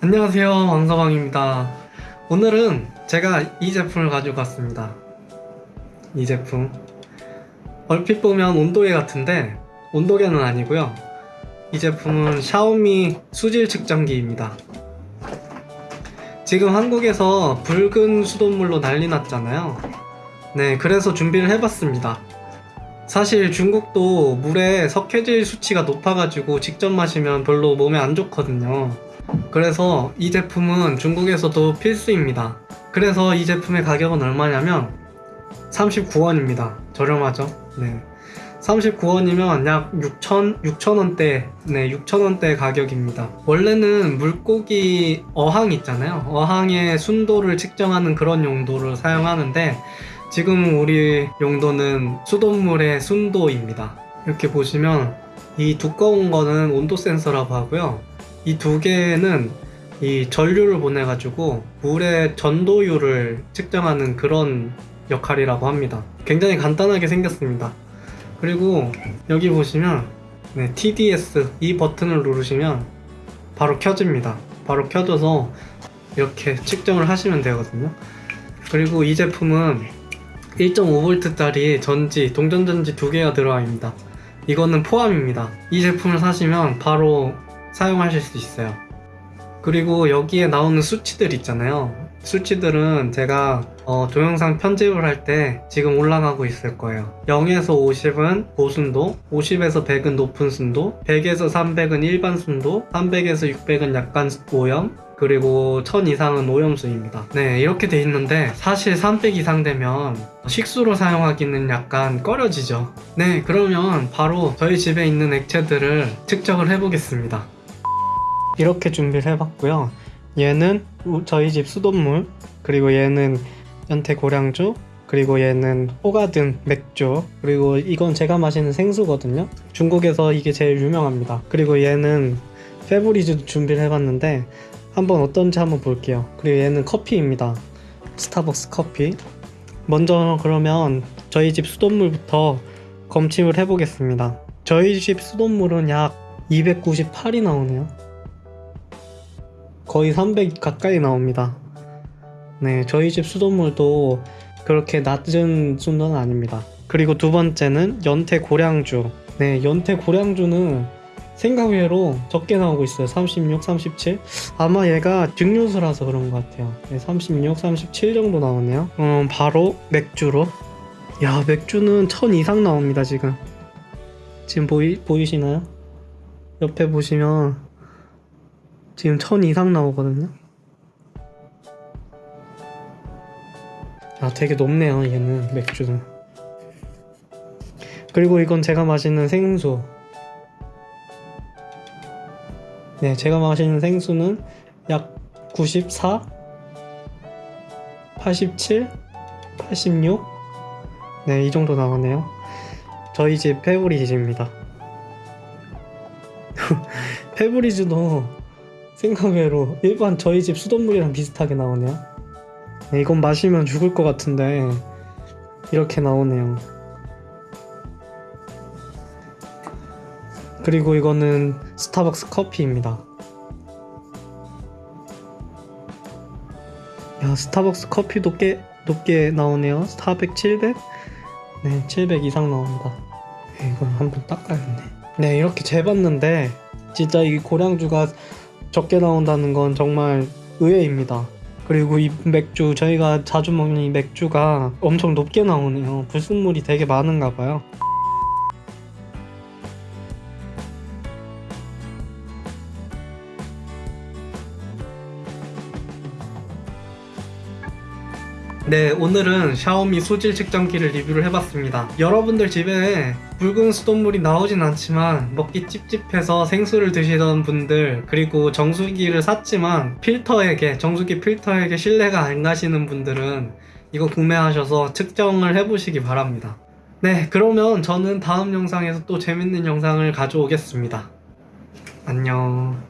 안녕하세요 왕서방입니다. 오늘은 제가 이 제품을 가지고 왔습니다. 이 제품. 얼핏 보면 온도계 같은데 온도계는 아니고요. 이 제품은 샤오미 수질 측정기입니다. 지금 한국에서 붉은 수돗물로 난리 났잖아요. 네 그래서 준비를 해봤습니다. 사실 중국도 물에 석회질 수치가 높아가지고 직접 마시면 별로 몸에 안 좋거든요 그래서 이 제품은 중국에서도 필수입니다. 그래서 이 제품의 가격은 얼마냐면 39원입니다. 저렴하죠? 네. 39원이면 약 6천, 6천원대, 네, 6천원대 가격입니다. 원래는 물고기 어항 있잖아요. 어항의 순도를 측정하는 그런 용도를 사용하는데 지금 우리 용도는 수돗물의 순도입니다. 이렇게 보시면 이 두꺼운 거는 온도 센서라고 하고요. 이 두 개는 이 전류를 보내 가지고 물의 전도율을 측정하는 그런 역할이라고 합니다. 굉장히 간단하게 생겼습니다. 그리고 여기 보시면 네, TDS 이 버튼을 누르시면 바로 켜집니다. 바로 켜져서 이렇게 측정을 하시면 되거든요. 그리고 이 제품은 1.5V짜리 전지, 동전전지 두 개가 들어가 있습니다. 이거는 포함입니다. 이 제품을 사시면 바로 사용하실 수 있어요. 그리고 여기에 나오는 수치들 있잖아요. 수치들은 제가 어, 동영상 편집을 할 때 지금 올라가고 있을 거예요. 0에서 50은 고순도, 50에서 100은 높은 순도, 100에서 300은 일반 순도, 300에서 600은 약간 오염, 그리고 1000 이상은 오염수입니다. 네, 이렇게 돼 있는데 사실 300 이상 되면 식수로 사용하기는 약간 꺼려지죠. 네, 그러면 바로 저희 집에 있는 액체들을 측정을 해 보겠습니다. 이렇게 준비를 해봤고요. 얘는 우- 저희 집 수돗물, 그리고 얘는 연태 고량주, 그리고 얘는 호가든 맥주, 그리고 이건 제가 마시는 생수거든요. 중국에서 이게 제일 유명합니다. 그리고 얘는 페브리즈 준비를 해봤는데 한번 어떤지 한번 볼게요. 그리고 얘는 커피입니다. 스타벅스 커피. 먼저 그러면 저희 집 수돗물부터 검침을 해보겠습니다. 저희 집 수돗물은 약 298이 나오네요. 거의 300 가까이 나옵니다. 네, 저희 집 수돗물도 그렇게 낮은 순도는 아닙니다. 그리고 두 번째는 연태 고량주. 네, 연태 고량주는 생각 외로 적게 나오고 있어요. 36, 37. 아마 얘가 증류수라서 그런 것 같아요. 네, 36, 37 정도 나오네요. 음, 바로 맥주로. 야, 맥주는 1000 이상 나옵니다, 지금. 지금 보이, 보이시나요? 옆에 보시면 지금 1000 이상 나오거든요. 아, 되게 높네요, 얘는 맥주는. 그리고 이건 제가 마시는 생수. 네, 제가 마시는 생수는 약 94, 87, 86. 네, 이 정도 나오네요. 저희 집 페브리즈입니다. 페브리즈도 생각외로 일반 저희 집 수돗물이랑 비슷하게 나오네요. 네, 이건 마시면 죽을 것 같은데 이렇게 나오네요. 그리고 이거는 스타벅스 커피입니다. 야, 스타벅스 커피도 꽤 높게 나오네요. 400, 700? 네, 700 이상 나옵니다. 네, 이걸 한번 닦아야겠네. 네, 이렇게 재봤는데 진짜 이 고량주가 적게 나온다는 건 정말 의외입니다. 그리고 이 맥주 저희가 자주 먹는 이 맥주가 엄청 높게 나오네요. 불순물이 되게 많은가 봐요. 네, 오늘은 샤오미 소질 측정기를 리뷰를 해봤습니다. 여러분들 집에 붉은 수돗물이 나오진 않지만 먹기 찝찝해서 생수를 드시던 분들 그리고 정수기를 샀지만 필터에게 정수기 필터에게 신뢰가 안 가시는 분들은 이거 구매하셔서 측정을 해보시기 바랍니다. 네, 그러면 저는 다음 영상에서 또 재밌는 영상을 가져오겠습니다. 안녕.